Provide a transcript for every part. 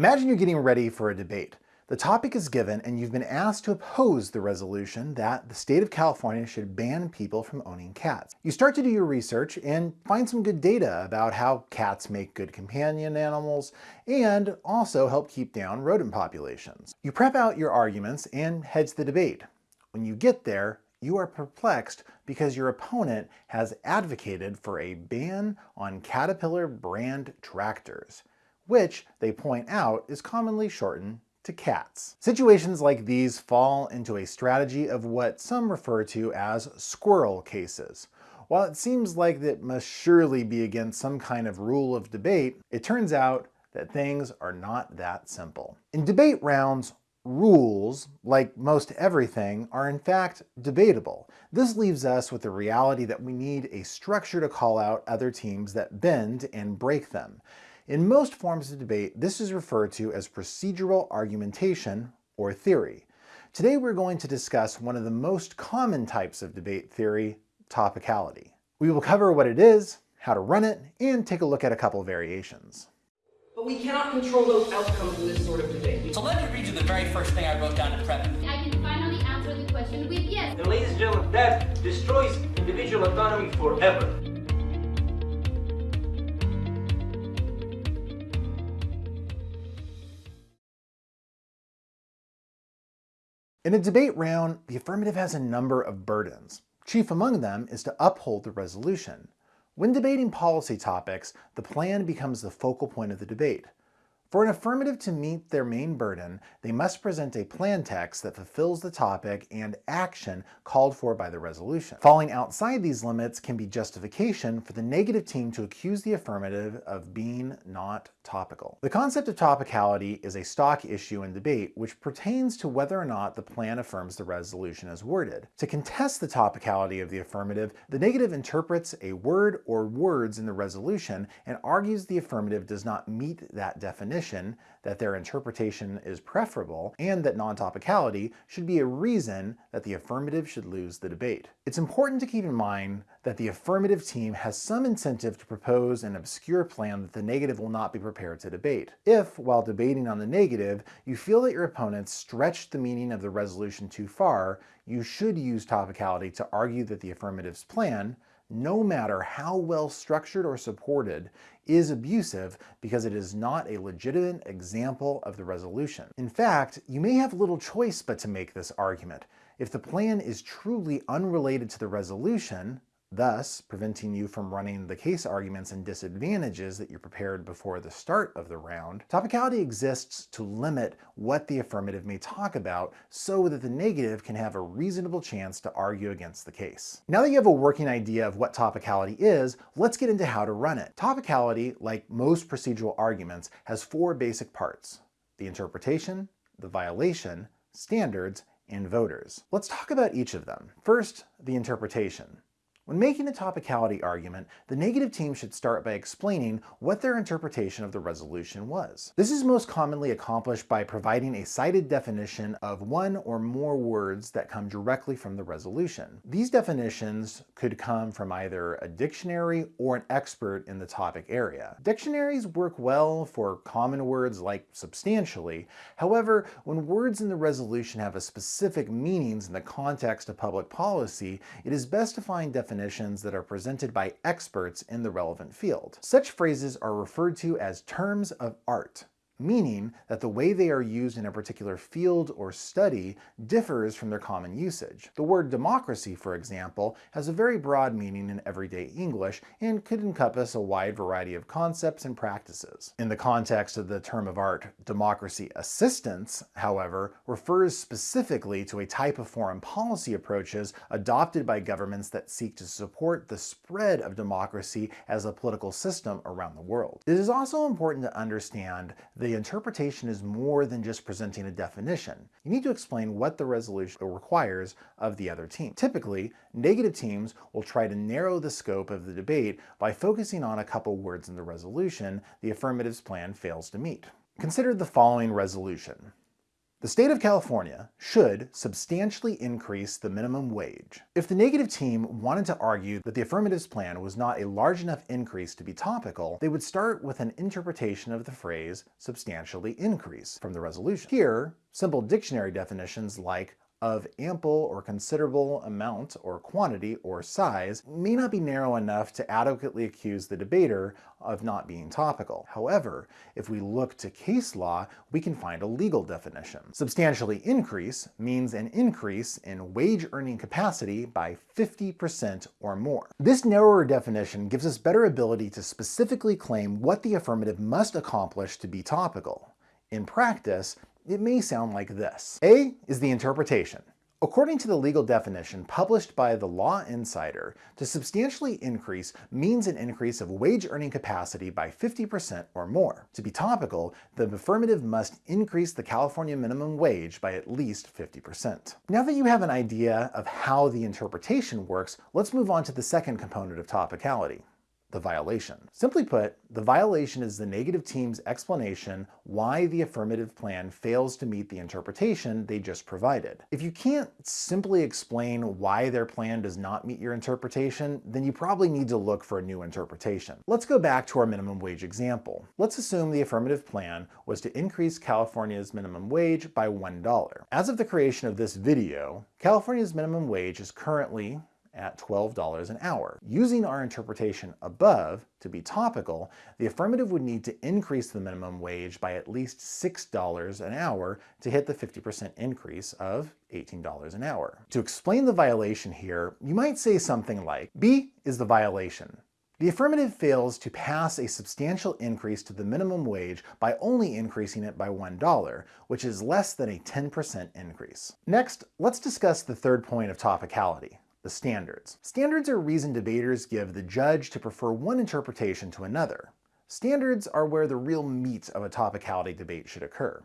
Imagine you're getting ready for a debate. The topic is given and you've been asked to oppose the resolution that the state of California should ban people from owning cats. You start to do your research and find some good data about how cats make good companion animals and also help keep down rodent populations. You prep out your arguments and head to the debate. When you get there, you are perplexed because your opponent has advocated for a ban on Caterpillar brand tractors which they point out is commonly shortened to cats. Situations like these fall into a strategy of what some refer to as squirrel cases. While it seems like that must surely be against some kind of rule of debate, it turns out that things are not that simple. In debate rounds, rules, like most everything, are in fact debatable. This leaves us with the reality that we need a structure to call out other teams that bend and break them. In most forms of debate, this is referred to as procedural argumentation or theory. Today we're going to discuss one of the most common types of debate theory, topicality. We will cover what it is, how to run it, and take a look at a couple variations. But we cannot control those outcomes in this sort of debate. So let me read you the very first thing I wrote down in prep. I can finally answer the question with yes. And ladies and gentlemen, that destroys individual autonomy forever. In a debate round, the affirmative has a number of burdens. Chief among them is to uphold the resolution. When debating policy topics, the plan becomes the focal point of the debate. For an affirmative to meet their main burden, they must present a plan text that fulfills the topic and action called for by the resolution. Falling outside these limits can be justification for the negative team to accuse the affirmative of being not topical. The concept of topicality is a stock issue in debate which pertains to whether or not the plan affirms the resolution as worded. To contest the topicality of the affirmative, the negative interprets a word or words in the resolution and argues the affirmative does not meet that definition that their interpretation is preferable and that non-topicality should be a reason that the affirmative should lose the debate. It's important to keep in mind that the affirmative team has some incentive to propose an obscure plan that the negative will not be prepared to debate. If, while debating on the negative, you feel that your opponents stretched the meaning of the resolution too far, you should use topicality to argue that the affirmative's plan, no matter how well structured or supported, is abusive because it is not a legitimate example of the resolution. In fact, you may have little choice but to make this argument. If the plan is truly unrelated to the resolution, thus preventing you from running the case arguments and disadvantages that you prepared before the start of the round. Topicality exists to limit what the affirmative may talk about so that the negative can have a reasonable chance to argue against the case. Now that you have a working idea of what topicality is, let's get into how to run it. Topicality, like most procedural arguments, has four basic parts. The interpretation, the violation, standards, and voters. Let's talk about each of them. First, the interpretation. When making a topicality argument, the negative team should start by explaining what their interpretation of the resolution was. This is most commonly accomplished by providing a cited definition of one or more words that come directly from the resolution. These definitions could come from either a dictionary or an expert in the topic area. Dictionaries work well for common words like substantially. However, when words in the resolution have a specific meanings in the context of public policy, it is best to find definitions definitions that are presented by experts in the relevant field. Such phrases are referred to as terms of art meaning that the way they are used in a particular field or study differs from their common usage. The word democracy, for example, has a very broad meaning in everyday English and could encompass a wide variety of concepts and practices. In the context of the term of art, democracy assistance, however, refers specifically to a type of foreign policy approaches adopted by governments that seek to support the spread of democracy as a political system around the world. It is also important to understand the the interpretation is more than just presenting a definition. You need to explain what the resolution requires of the other team. Typically, negative teams will try to narrow the scope of the debate by focusing on a couple words in the resolution the affirmative's plan fails to meet. Consider the following resolution. The state of California should substantially increase the minimum wage. If the negative team wanted to argue that the affirmatives plan was not a large enough increase to be topical, they would start with an interpretation of the phrase substantially increase from the resolution. Here, simple dictionary definitions like of ample or considerable amount or quantity or size may not be narrow enough to adequately accuse the debater of not being topical. However, if we look to case law, we can find a legal definition. Substantially increase means an increase in wage earning capacity by 50% or more. This narrower definition gives us better ability to specifically claim what the affirmative must accomplish to be topical. In practice, it may sound like this. A is the interpretation. According to the legal definition published by the Law Insider, to substantially increase means an increase of wage earning capacity by 50% or more. To be topical, the affirmative must increase the California minimum wage by at least 50%. Now that you have an idea of how the interpretation works, let's move on to the second component of topicality the violation. Simply put, the violation is the negative team's explanation why the affirmative plan fails to meet the interpretation they just provided. If you can't simply explain why their plan does not meet your interpretation, then you probably need to look for a new interpretation. Let's go back to our minimum wage example. Let's assume the affirmative plan was to increase California's minimum wage by $1. As of the creation of this video, California's minimum wage is currently at $12 an hour. Using our interpretation above to be topical, the affirmative would need to increase the minimum wage by at least $6 an hour to hit the 50% increase of $18 an hour. To explain the violation here, you might say something like, B is the violation. The affirmative fails to pass a substantial increase to the minimum wage by only increasing it by $1, which is less than a 10% increase. Next, let's discuss the third point of topicality, the standards. Standards are reason debaters give the judge to prefer one interpretation to another. Standards are where the real meat of a topicality debate should occur.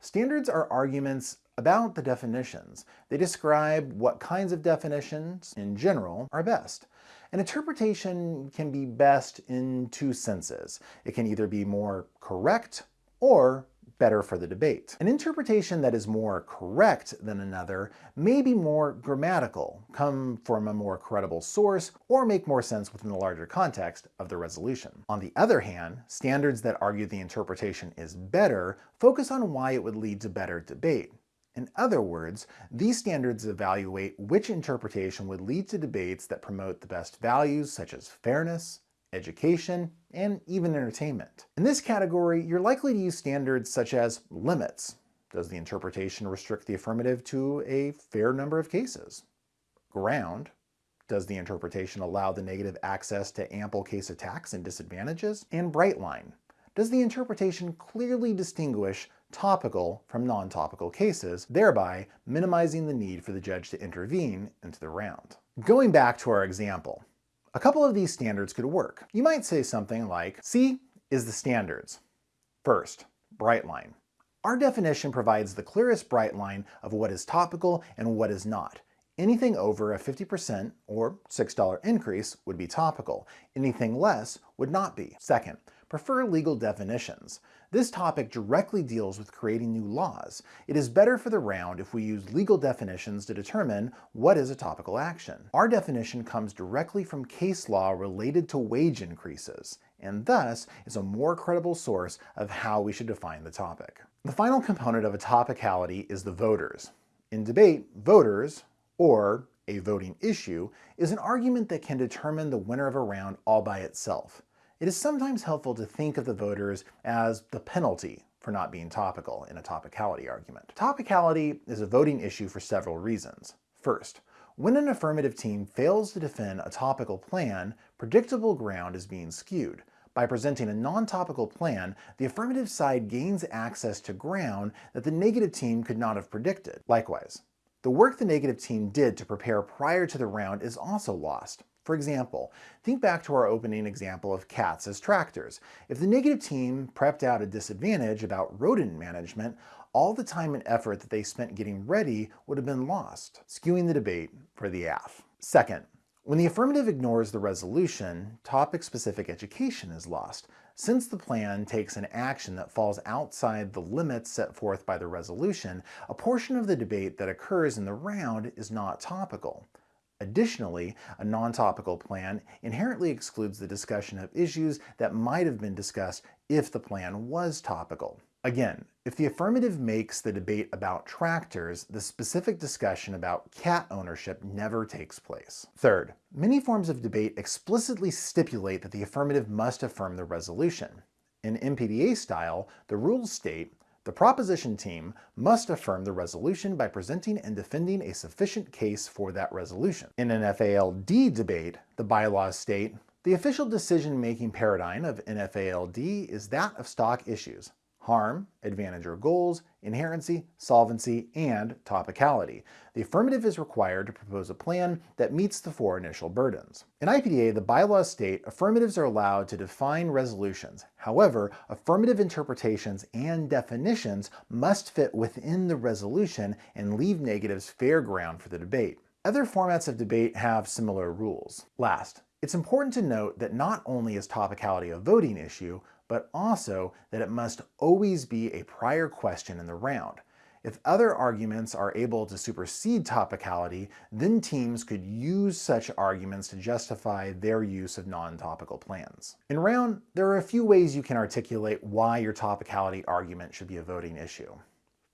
Standards are arguments about the definitions. They describe what kinds of definitions, in general, are best. An interpretation can be best in two senses. It can either be more correct or better for the debate. An interpretation that is more correct than another may be more grammatical, come from a more credible source, or make more sense within the larger context of the resolution. On the other hand, standards that argue the interpretation is better focus on why it would lead to better debate. In other words, these standards evaluate which interpretation would lead to debates that promote the best values such as fairness, education, and even entertainment. In this category, you're likely to use standards such as limits. Does the interpretation restrict the affirmative to a fair number of cases? Ground. Does the interpretation allow the negative access to ample case attacks and disadvantages? And bright line. Does the interpretation clearly distinguish topical from non-topical cases, thereby minimizing the need for the judge to intervene into the round? Going back to our example, a couple of these standards could work. You might say something like, C is the standards. First, bright line. Our definition provides the clearest bright line of what is topical and what is not. Anything over a 50% or $6 increase would be topical. Anything less would not be. Second, prefer legal definitions. This topic directly deals with creating new laws. It is better for the round if we use legal definitions to determine what is a topical action. Our definition comes directly from case law related to wage increases, and thus is a more credible source of how we should define the topic. The final component of a topicality is the voters. In debate, voters, or a voting issue, is an argument that can determine the winner of a round all by itself. It is sometimes helpful to think of the voters as the penalty for not being topical in a topicality argument. Topicality is a voting issue for several reasons. First, when an affirmative team fails to defend a topical plan, predictable ground is being skewed. By presenting a non-topical plan, the affirmative side gains access to ground that the negative team could not have predicted. Likewise, the work the negative team did to prepare prior to the round is also lost. For example, think back to our opening example of cats as tractors. If the negative team prepped out a disadvantage about rodent management, all the time and effort that they spent getting ready would have been lost, skewing the debate for the AF. Second, when the affirmative ignores the resolution, topic-specific education is lost. Since the plan takes an action that falls outside the limits set forth by the resolution, a portion of the debate that occurs in the round is not topical. Additionally, a non-topical plan inherently excludes the discussion of issues that might have been discussed if the plan was topical. Again, if the affirmative makes the debate about tractors, the specific discussion about cat ownership never takes place. Third, many forms of debate explicitly stipulate that the affirmative must affirm the resolution. In NPDA style, the rules state, the proposition team must affirm the resolution by presenting and defending a sufficient case for that resolution. In NFALD debate, the bylaws state, the official decision-making paradigm of NFALD is that of stock issues, harm, advantage or goals, inherency, solvency, and topicality. The affirmative is required to propose a plan that meets the four initial burdens. In IPDA, the bylaws state affirmatives are allowed to define resolutions. However, affirmative interpretations and definitions must fit within the resolution and leave negatives fair ground for the debate. Other formats of debate have similar rules. Last, it's important to note that not only is topicality a voting issue, but also that it must always be a prior question in the round. If other arguments are able to supersede topicality, then teams could use such arguments to justify their use of non-topical plans. In round, there are a few ways you can articulate why your topicality argument should be a voting issue.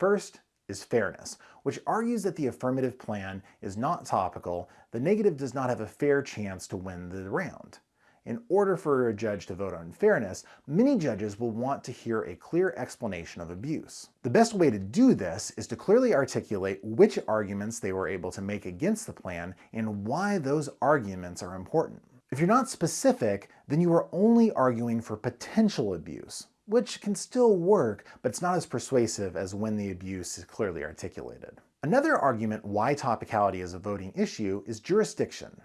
First is fairness, which argues that the affirmative plan is not topical, the negative does not have a fair chance to win the round. In order for a judge to vote on fairness, many judges will want to hear a clear explanation of abuse. The best way to do this is to clearly articulate which arguments they were able to make against the plan and why those arguments are important. If you're not specific, then you are only arguing for potential abuse, which can still work, but it's not as persuasive as when the abuse is clearly articulated. Another argument why topicality is a voting issue is jurisdiction.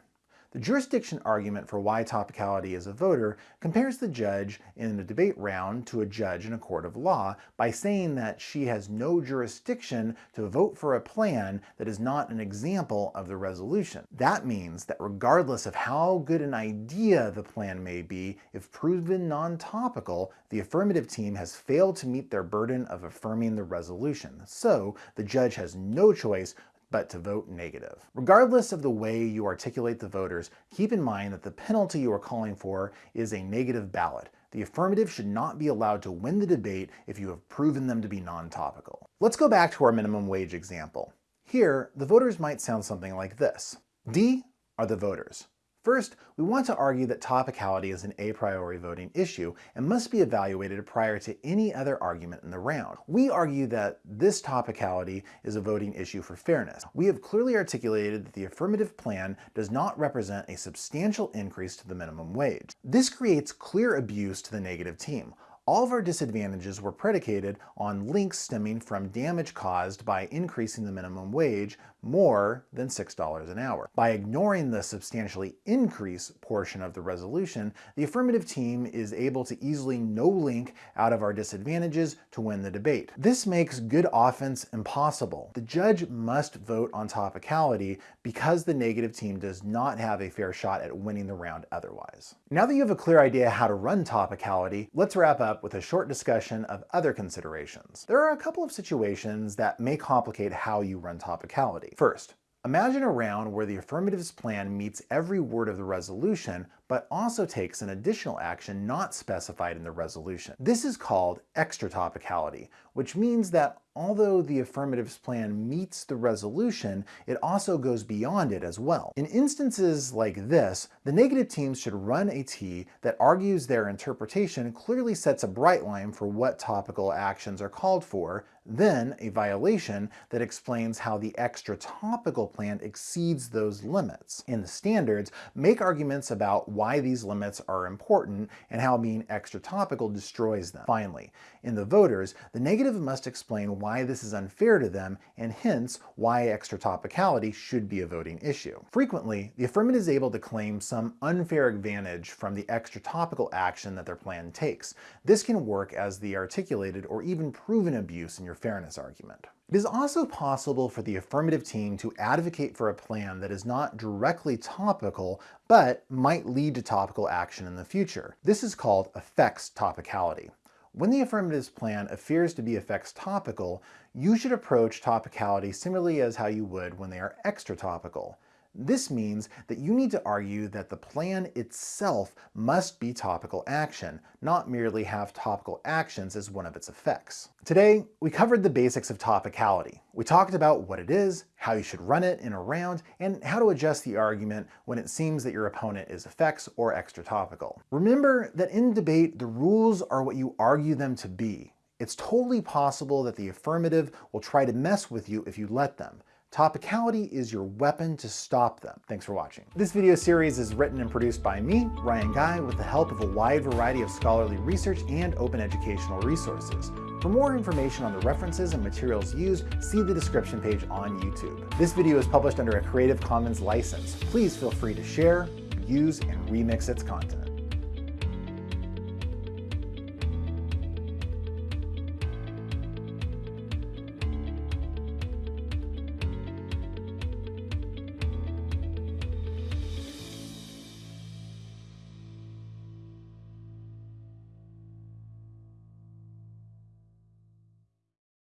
The jurisdiction argument for why topicality is a voter compares the judge in a debate round to a judge in a court of law by saying that she has no jurisdiction to vote for a plan that is not an example of the resolution. That means that regardless of how good an idea the plan may be, if proven non-topical, the affirmative team has failed to meet their burden of affirming the resolution. So the judge has no choice but to vote negative. Regardless of the way you articulate the voters, keep in mind that the penalty you are calling for is a negative ballot. The affirmative should not be allowed to win the debate if you have proven them to be non-topical. Let's go back to our minimum wage example. Here, the voters might sound something like this. D are the voters. First, we want to argue that topicality is an a priori voting issue and must be evaluated prior to any other argument in the round. We argue that this topicality is a voting issue for fairness. We have clearly articulated that the affirmative plan does not represent a substantial increase to the minimum wage. This creates clear abuse to the negative team. All of our disadvantages were predicated on links stemming from damage caused by increasing the minimum wage more than $6 an hour. By ignoring the substantially increase portion of the resolution, the affirmative team is able to easily no link out of our disadvantages to win the debate. This makes good offense impossible. The judge must vote on topicality because the negative team does not have a fair shot at winning the round otherwise. Now that you have a clear idea how to run topicality, let's wrap up with a short discussion of other considerations. There are a couple of situations that may complicate how you run topicality. First, Imagine a round where the affirmatives plan meets every word of the resolution, but also takes an additional action not specified in the resolution. This is called extra topicality, which means that although the affirmatives plan meets the resolution, it also goes beyond it as well. In instances like this, the negative teams should run a T that argues their interpretation clearly sets a bright line for what topical actions are called for, then a violation that explains how the extra topical plan exceeds those limits. In the standards, make arguments about why these limits are important and how being extra topical destroys them. Finally, in the voters, the negative must explain why this is unfair to them and hence why extra topicality should be a voting issue. Frequently, the affirmative is able to claim some unfair advantage from the extra topical action that their plan takes. This can work as the articulated or even proven abuse in your fairness argument. It is also possible for the affirmative team to advocate for a plan that is not directly topical, but might lead to topical action in the future. This is called effects topicality. When the affirmative's plan appears to be effects topical, you should approach topicality similarly as how you would when they are extra topical. This means that you need to argue that the plan itself must be topical action, not merely have topical actions as one of its effects. Today, we covered the basics of topicality. We talked about what it is, how you should run it in a round, and how to adjust the argument when it seems that your opponent is effects or extra topical. Remember that in debate, the rules are what you argue them to be. It's totally possible that the affirmative will try to mess with you if you let them. Topicality is your weapon to stop them. Thanks for watching. This video series is written and produced by me, Ryan Guy, with the help of a wide variety of scholarly research and open educational resources. For more information on the references and materials used, see the description page on YouTube. This video is published under a Creative Commons license. Please feel free to share, use, and remix its content.